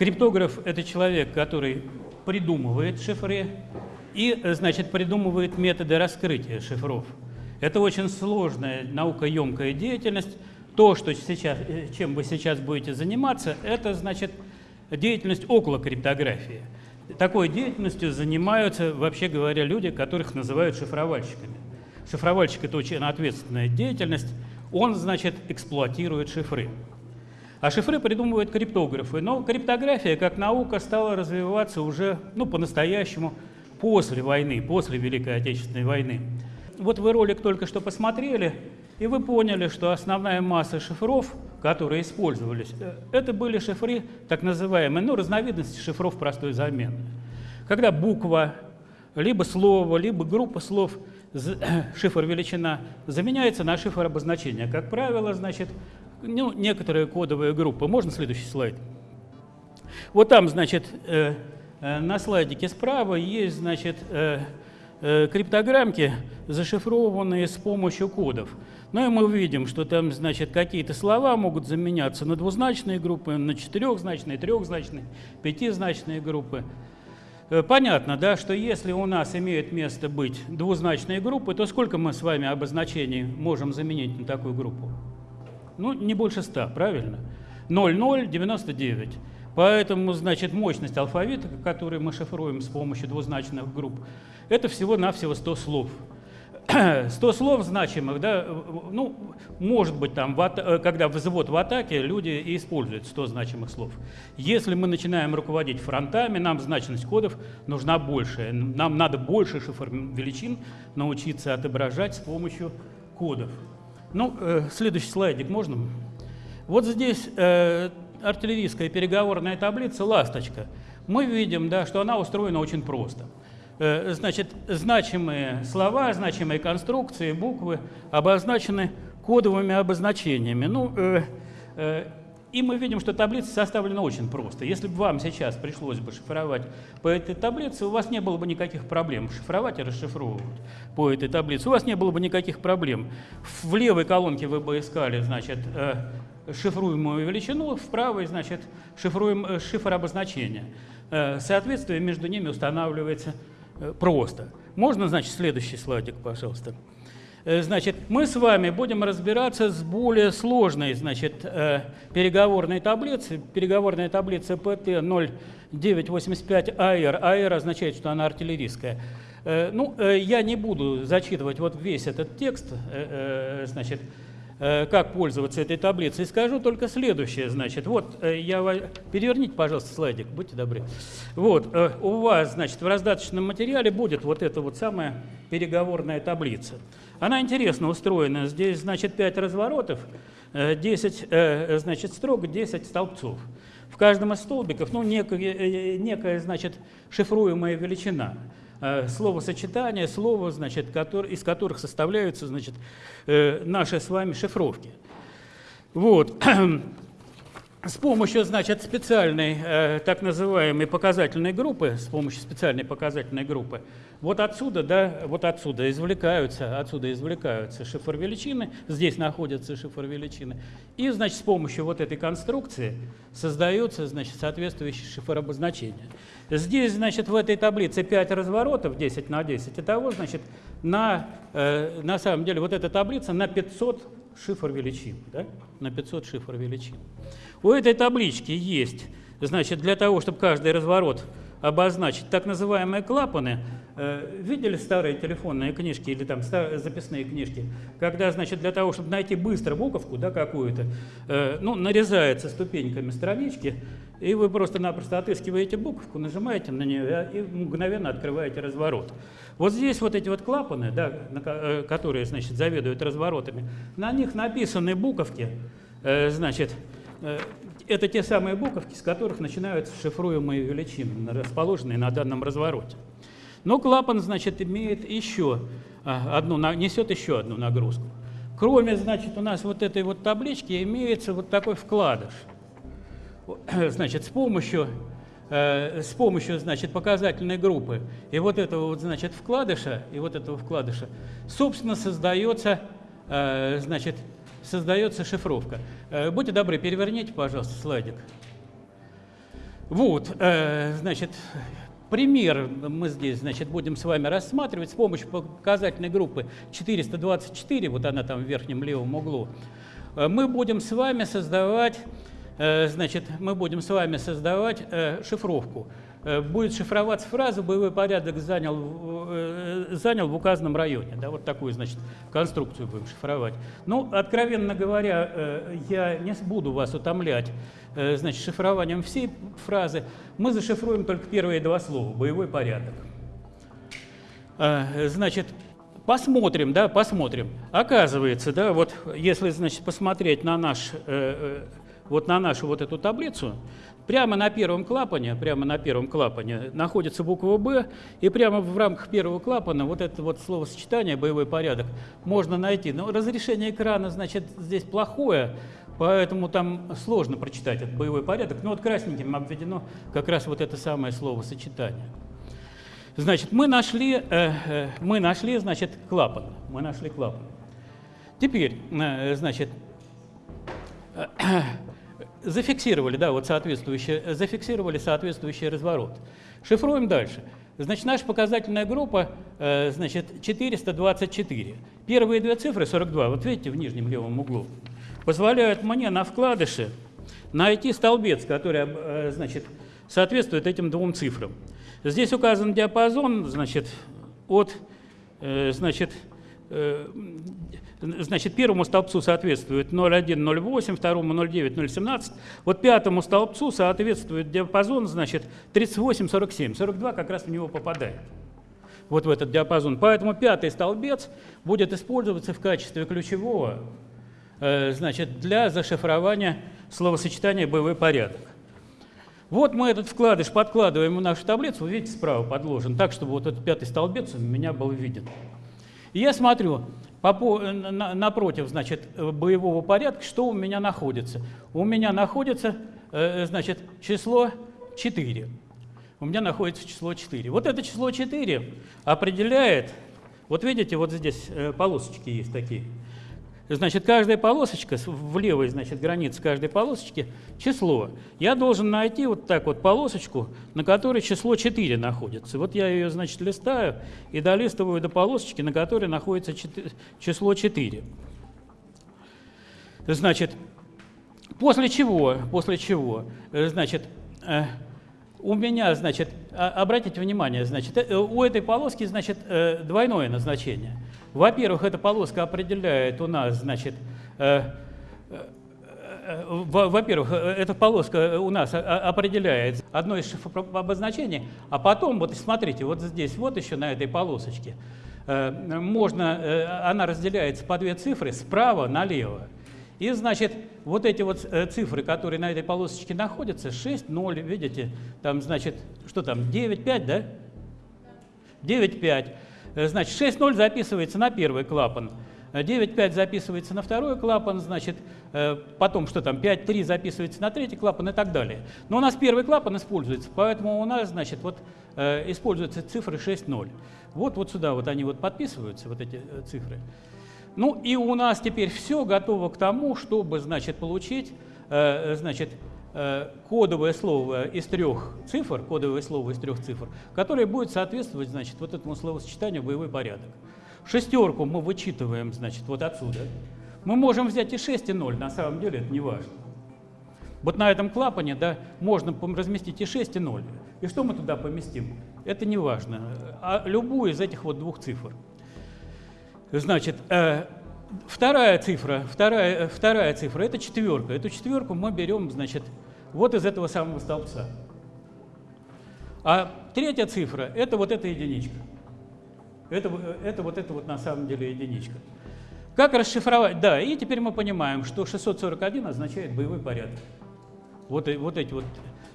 Криптограф – это человек, который придумывает шифры и, значит, придумывает методы раскрытия шифров. Это очень сложная, наукоемкая деятельность. То, что сейчас, э, чем вы сейчас будете заниматься, это, значит, деятельность около криптографии. Такой деятельностью занимаются, вообще говоря, люди, которых называют шифровальщиками. Шифровальщик – это очень ответственная деятельность. Он, значит, эксплуатирует шифры. А шифры придумывают криптографы. Но криптография как наука стала развиваться уже ну, по-настоящему после войны, после Великой Отечественной войны. Вот вы ролик только что посмотрели, и вы поняли, что основная масса шифров, которые использовались, э, это были шифры, так называемые, ну, разновидности шифров простой замены. Когда буква, либо слово, либо группа слов, шифр величина, заменяется на шифр обозначения. Как правило, значит, ну, некоторые кодовые группы. Можно следующий слайд? Вот там, значит, э, э, на слайдике справа есть, значит, э, э, криптограммки, зашифрованные с помощью кодов. Ну и мы видим, что там, значит, какие-то слова могут заменяться на двузначные группы, на четырехзначные, трехзначные, пятизначные группы. Э, понятно, да, что если у нас имеют место быть двузначные группы, то сколько мы с вами обозначений можем заменить на такую группу? Ну, не больше 100, правильно? 0,099. Поэтому, значит, мощность алфавита, который мы шифруем с помощью двузначных групп, это всего-навсего 100 слов. 100 слов значимых, да, ну, может быть, там, э, когда взвод в атаке, люди используют 100 значимых слов. Если мы начинаем руководить фронтами, нам значность кодов нужна большая. Нам надо больше шифр величин научиться отображать с помощью кодов. Ну, э, следующий слайдик можно? Вот здесь э, артиллерийская переговорная таблица «Ласточка». Мы видим, да, что она устроена очень просто. Э, значит, значимые слова, значимые конструкции, буквы обозначены кодовыми обозначениями. Ну, э, э, и мы видим, что таблица составлена очень просто. Если бы вам сейчас пришлось бы шифровать по этой таблице, у вас не было бы никаких проблем шифровать и расшифровывать по этой таблице. У вас не было бы никаких проблем. В левой колонке вы бы искали, значит, э, шифруемую величину, в правой, значит, шифруем, э, шифр обозначения. Э, соответствие между ними устанавливается просто. Можно, значит, следующий слайдик, пожалуйста. Э, значит, мы с вами будем разбираться с более сложной значит, э, переговорной таблицей. Переговорная таблица ПТ 0985 АР. АР означает, что она артиллерийская. Э, ну, я не буду зачитывать вот весь этот текст, значит, как пользоваться этой таблицей. Скажу только следующее, значит, вот, я, переверните, пожалуйста, слайдик, будьте добры. Вот, у вас, значит, в раздаточном материале будет вот эта вот самая переговорная таблица. Она интересно устроена. Здесь, значит, 5 разворотов, 10 э, э, значит, строк, 10 столбцов. В каждом из столбиков ну, некая, э, некая значит, шифруемая величина. Словосочетание, слово, значит, который, из которых составляются значит, наши с вами шифровки. Вот. С помощью, значит, специальной э, так называемой показательной группы, с помощью специальной показательной группы, вот отсюда, да, вот отсюда извлекаются, отсюда извлекаются шифр величины, здесь находятся шифр величины, и, значит, с помощью вот этой конструкции создается, значит, соответствующий шифр обозначения. Здесь, значит, в этой таблице 5 разворотов, 10 на 10, итого, значит, на, э, на самом деле вот эта таблица на 500 шифр величин, да, на 500 шифр величин. У этой таблички есть, значит, для того, чтобы каждый разворот обозначить так называемые клапаны. Э, видели старые телефонные книжки или там записные книжки? Когда, значит, для того, чтобы найти быстро буковку да, какую-то, э, ну, нарезается ступеньками странички, и вы просто-напросто отыскиваете буковку, нажимаете на нее и мгновенно открываете разворот. Вот здесь вот эти вот клапаны, да, э, которые, значит, заведуют разворотами, на них написаны буковки, значит, это те самые буковки, с которых начинаются шифруемые величины, расположенные на данном развороте. Но клапан, значит, имеет еще а, одну, несет еще одну нагрузку. Кроме, значит, у нас вот этой вот таблички имеется вот такой вкладыш. Значит, с помощью, э, с помощью, значит, показательной группы и вот этого вот, значит, вкладыша, и вот этого вкладыша, собственно, создается, э, значит, создается шифровка. Э, будьте добры, переверните, пожалуйста, слайдик. Вот, э, значит, пример мы здесь, значит, будем с вами рассматривать с помощью показательной группы 424, вот она там в верхнем левом углу. Э, мы будем с вами создавать, значит, мы будем с вами создавать шифровку. Э, будет шифроваться фраза «боевой порядок занял, э, занял в указанном районе». Да, вот такую, значит, конструкцию будем шифровать. Ну, откровенно говоря, э, я не буду вас утомлять значит, шифрованием всей фразы. Мы зашифруем только первые два слова «боевой порядок». Значит, посмотрим, да, посмотрим. Оказывается, да, вот если, значит, посмотреть на наш, вот на нашу вот эту таблицу, Прямо на первом клапане, прямо на первом клапане находится буква «Б», и прямо в рамках первого клапана вот это вот словосочетание «боевой порядок» можно найти. Но разрешение экрана, значит, здесь плохое, поэтому там сложно прочитать этот боевой порядок. Но вот красненьким обведено как раз вот это самое словосочетание. Значит, мы нашли, э, э, мы нашли, значит, клапан. Мы нашли клапан. Теперь, э, значит, э, зафиксировали, да, вот соответствующий, зафиксировали соответствующий разворот. Шифруем дальше. Значит, наша показательная группа, э, значит, 424. Первые две цифры, 42, вот видите, в нижнем левом углу, позволяют мне на вкладыше найти столбец, который, э, значит, соответствует этим двум цифрам. Здесь указан диапазон, значит, от, э, значит, Значит, первому столбцу соответствует 0,1, второму 0,9, 0,17. Вот пятому столбцу соответствует диапазон, значит, 38, 47. 42 как раз в него попадает. Вот в этот диапазон. Поэтому пятый столбец будет использоваться в качестве ключевого, э, значит, для зашифрования словосочетания «боевой порядок». Вот мы этот вкладыш подкладываем в нашу таблицу, видите, справа подложен, так, чтобы вот этот пятый столбец у меня был виден. И я смотрю, напротив, значит, боевого порядка, что у меня находится? У меня находится, э, значит, число 4. У меня находится число 4. Вот это число 4 определяет, вот видите, вот здесь э, полосочки есть такие, Значит, каждая полосочка, в левой, значит, границе каждой полосочки число. Я должен найти вот так вот полосочку, на которой число 4 находится. Вот я ее, значит, листаю и долистываю до полосочки, на которой находится 4, число 4. Значит, после чего, после чего, э, значит, э, у меня, значит, а, обратите внимание, значит, э, у этой полоски, значит, двойное назначение. Во-первых, эта полоска определяет у нас, значит, э, во-первых, эта полоска у нас определяет одно из обозначений, а потом, вот смотрите, вот здесь, вот еще на этой полосочке, можно, она разделяется по две цифры справа налево. И, значит, вот эти вот э, цифры, которые на этой полосочке находятся, 6, 0, видите, там, значит, что там, 9, 5, да? 9, 5. Э, значит, 6, 0 записывается на первый клапан, 9, 5 записывается на второй клапан, значит, э, потом что там, 5, 3 записывается на третий клапан и так далее. Но у нас первый клапан используется, поэтому у нас, значит, вот используются цифры 6, 0. Вот, вот сюда вот они вот подписываются, вот эти цифры. Ну и у нас теперь все готово к тому, чтобы, значит, получить, э, значит, э, кодовое слово из трех цифр, кодовое слово из трех цифр, которое будет соответствовать, значит, вот этому словосочетанию «боевой порядок». Шестерку мы вычитываем, значит, вот отсюда. Мы можем взять и 6, и 0, на самом деле это не важно. Вот на этом клапане да, можно разместить и 6, и 0. И что мы туда поместим? Это не важно. А любую из этих вот двух цифр. Значит, э, вторая цифра, вторая, вторая цифра – это четверка. Эту четверку мы берем, значит, вот из этого самого столбца. А третья цифра – это вот эта единичка. Это, это вот это вот на самом деле единичка. Как расшифровать? Да, и теперь мы понимаем, что 641 означает боевой порядок. Вот, вот эти вот,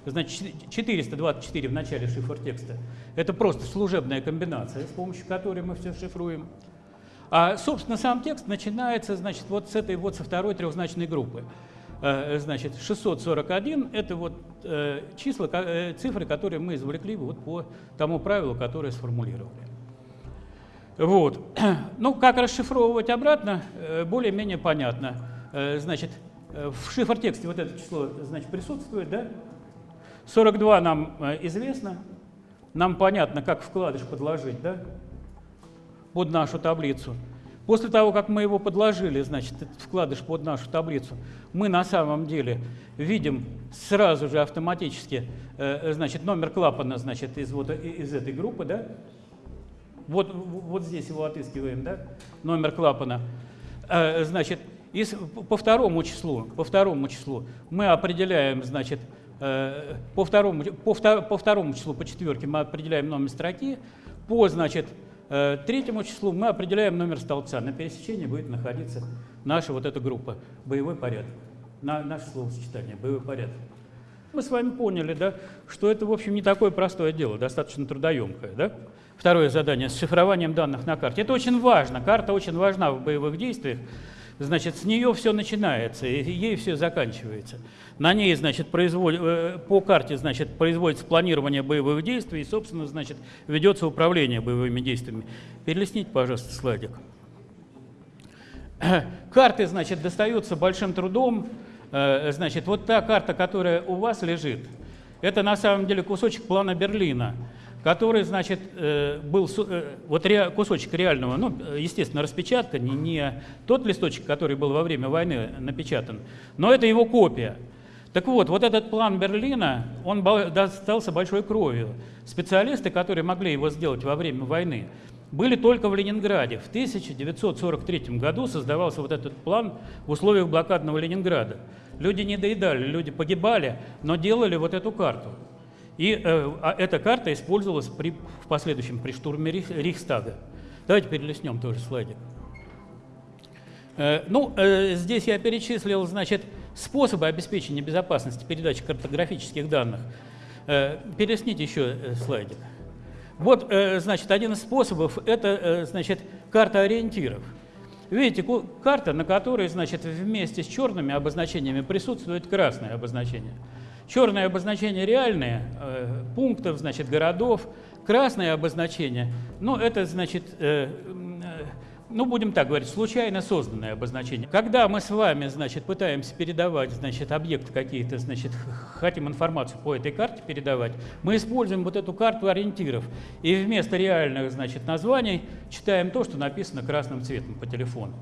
значит, 424 в начале шифр текста. Это просто служебная комбинация, с помощью которой мы все шифруем. А, собственно, сам текст начинается, значит, вот с этой вот со второй трехзначной группы. Э, значит, 641 – это вот э, числа, э, цифры, которые мы извлекли вот по тому правилу, которое сформулировали. Вот. Ну, как расшифровывать обратно, более-менее понятно. Значит, в шифр-тексте вот это число значит, присутствует, да? 42 нам известно, нам понятно, как вкладыш подложить да, под нашу таблицу. После того, как мы его подложили, значит, этот вкладыш под нашу таблицу, мы на самом деле видим сразу же автоматически э, значит, номер клапана значит, из, вот, из этой группы. Да? Вот, вот здесь его отыскиваем, да? номер клапана. Э, значит, и по второму числу, по второму числу мы определяем, значит, э, по второму, по, по второму числу, по четверке мы определяем номер строки, по, значит, Э, третьему числу мы определяем номер столбца. На пересечении будет находиться наша вот эта группа, боевой порядок, на, наше словосочетание, боевой порядок. Мы с вами поняли, да, что это, в общем, не такое простое дело, достаточно трудоемкое. Да? Второе задание с шифрованием данных на карте. Это очень важно, карта очень важна в боевых действиях, Значит, с нее все начинается, и ей все заканчивается. На ней, значит, производ... Э, по карте, значит, производится планирование боевых действий, и, собственно, значит, ведется управление боевыми действиями. Перелистните, пожалуйста, слайдик. Карты, значит, достаются большим трудом. Э, значит, вот та карта, которая у вас лежит, это на самом деле кусочек плана Берлина который, значит, э, был э, вот кусочек реального, ну, естественно, распечатка, не, не тот листочек, который был во время войны напечатан, но это его копия. Так вот, вот этот план Берлина, он достался большой кровью. Специалисты, которые могли его сделать во время войны, были только в Ленинграде. В 1943 году создавался вот этот план в условиях блокадного Ленинграда. Люди не доедали, люди погибали, но делали вот эту карту. И э, а эта карта использовалась при, в последующем при штурме Рейхстага. Давайте перелистнем тоже слайдик. Э, ну, э, здесь я перечислил, значит, способы обеспечения безопасности передачи картографических данных. Э, перелистните еще э, слайдик. Вот, э, значит, один из способов – это, э, значит, карта ориентиров. Видите, карта, на которой, значит, вместе с черными обозначениями присутствует красное обозначение – Черное обозначение реальные, э, пунктов, значит, городов. Красное обозначение, ну, это, значит, э, э, ну, будем так говорить, случайно созданное обозначение. Когда мы с вами, значит, пытаемся передавать, значит, объекты какие-то, значит, хотим информацию по этой карте передавать, мы используем вот эту карту ориентиров. И вместо реальных, значит, названий читаем то, что написано красным цветом по телефону.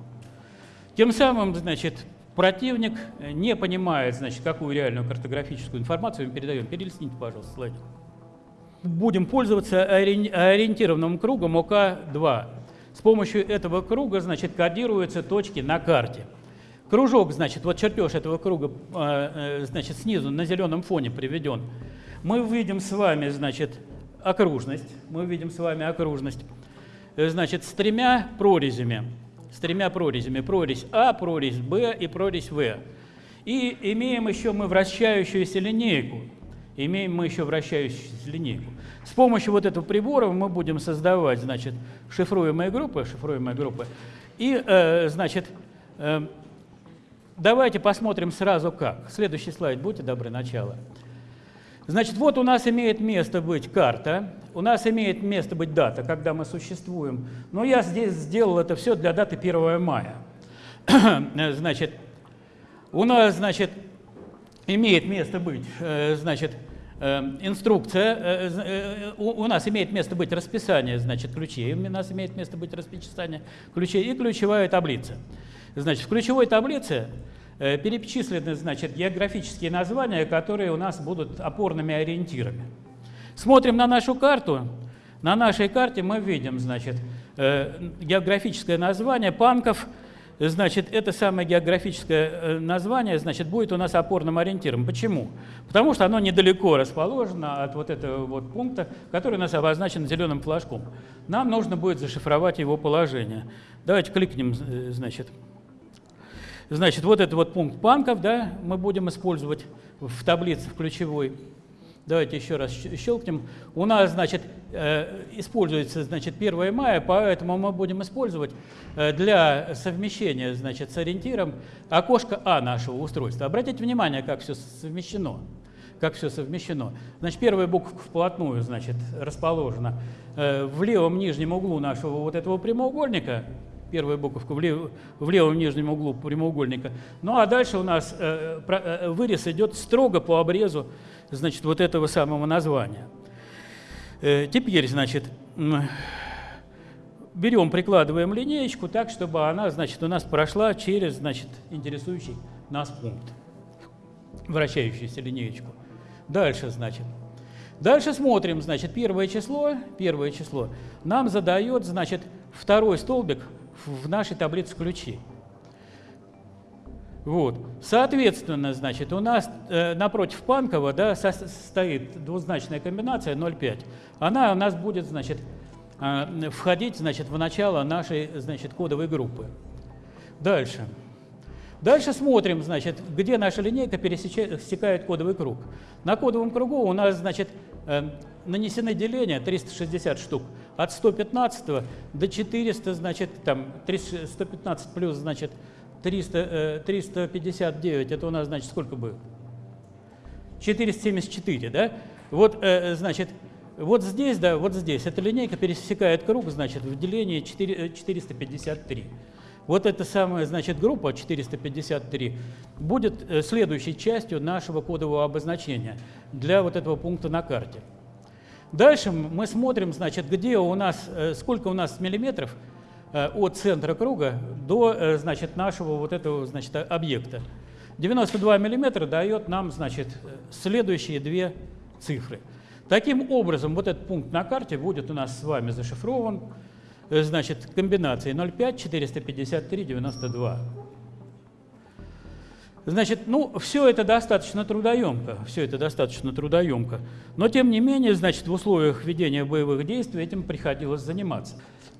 Тем самым, значит, Противник э, не понимает, значит, какую реальную картографическую информацию мы передаем. Перелистните, пожалуйста, слайд. Будем пользоваться ориентированным кругом ОК-2. С помощью этого круга, значит, кодируются точки на карте. Кружок, значит, вот чертеж этого круга, э, э, значит, снизу на зеленом фоне приведен. Мы увидим с вами, значит, окружность. Мы увидим с вами окружность, значит, с тремя прорезями с тремя прорезями. Прорезь А, прорезь Б и прорезь В. И имеем еще мы вращающуюся линейку. Имеем мы еще вращающуюся линейку. С помощью вот этого прибора мы будем создавать, значит, шифруемые группы, шифруемые группы. И, э, значит, э, давайте посмотрим сразу как. Следующий слайд, будьте добры, начало. Значит, вот у нас имеет место быть карта, у нас имеет место быть дата, когда мы существуем. Но я здесь сделал это все для даты 1 мая. значит, у нас, значит, имеет место быть, э, значит, э, инструкция, э, у нас имеет место быть расписание, значит, ключей, у нас имеет место быть расписание ключей и ключевая таблица. Значит, в ключевой таблице перечислены значит, географические названия, которые у нас будут опорными ориентирами. Смотрим на нашу карту. На нашей карте мы видим значит, э, географическое название Панков. Значит, это самое географическое э, название значит, будет у нас опорным ориентиром. Почему? Потому что оно недалеко расположено от вот этого вот пункта, который у нас обозначен зеленым флажком. Нам нужно будет зашифровать его положение. Давайте кликнем, значит, Значит, вот этот вот пункт банков, да, мы будем использовать в таблице в ключевой. Давайте еще раз щелкнем. У нас, значит, э, используется, значит, 1 мая, поэтому мы будем использовать э, для совмещения, значит, с ориентиром окошко А нашего устройства. Обратите внимание, как все совмещено. Как все совмещено. Значит, первая буква вплотную, значит, расположена э, в левом нижнем углу нашего вот этого прямоугольника. Первая буковка в, лев, в левом нижнем углу прямоугольника. Ну а дальше у нас э, э, вырез идет строго по обрезу значит, вот этого самого названия. Э, теперь, значит, берем, прикладываем линеечку так, чтобы она, значит, у нас прошла через, значит, интересующий нас пункт, вращающуюся линеечку. Дальше, значит, Дальше смотрим, значит, первое число, первое число нам задает, значит, второй столбик в нашей таблице ключей. Вот. Соответственно, значит, у нас э, напротив Панкова да, со стоит двузначная комбинация 0,5. Она у нас будет, значит, э, входить, значит, в начало нашей, значит, кодовой группы. Дальше. Дальше смотрим, значит, где наша линейка пересекает кодовый круг. На кодовом кругу у нас, значит, э, нанесены деления 360 штук от 115 до 400, значит, там 115 плюс, значит, 300, 359, это у нас, значит, сколько будет? 474, да? Вот, э, значит, вот здесь, да, вот здесь, эта линейка пересекает круг, значит, в делении 4, 453. Вот эта самая, значит, группа 453 будет э, следующей частью нашего кодового обозначения для вот этого пункта на карте. Дальше мы смотрим, значит, где у нас, э, сколько у нас миллиметров э, от центра круга до, значит, нашего вот этого, значит, объекта. 92 миллиметра дает нам, значит, следующие две цифры. Таким образом, вот этот пункт на карте будет у нас с вами зашифрован Э, значит, комбинации 0,5, 453, 92. Значит, ну, все это достаточно трудоемко, все это достаточно трудоемко. Но, тем не менее, значит, в условиях ведения боевых действий этим приходилось заниматься.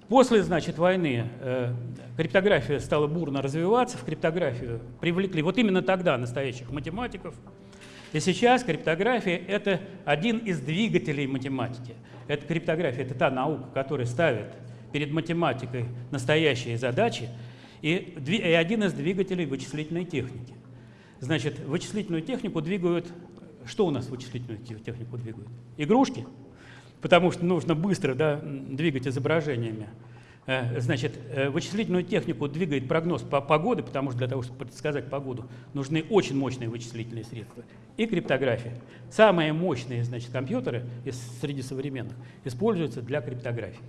После, значит, войны э, криптография стала бурно развиваться, в криптографию привлекли вот именно тогда настоящих математиков. И сейчас криптография – это один из двигателей математики. Это криптография – это та наука, которая ставит перед математикой настоящие задачи и, и один из двигателей вычислительной техники. Значит, вычислительную технику двигают... Что у нас вычислительную технику двигают? Игрушки, потому что нужно быстро да, двигать изображениями. Э, значит, э, вычислительную технику двигает прогноз по погоды, потому что для того, чтобы предсказать погоду, нужны очень мощные вычислительные средства. И криптография. Самые мощные значит, компьютеры из, среди современных используются для криптографии.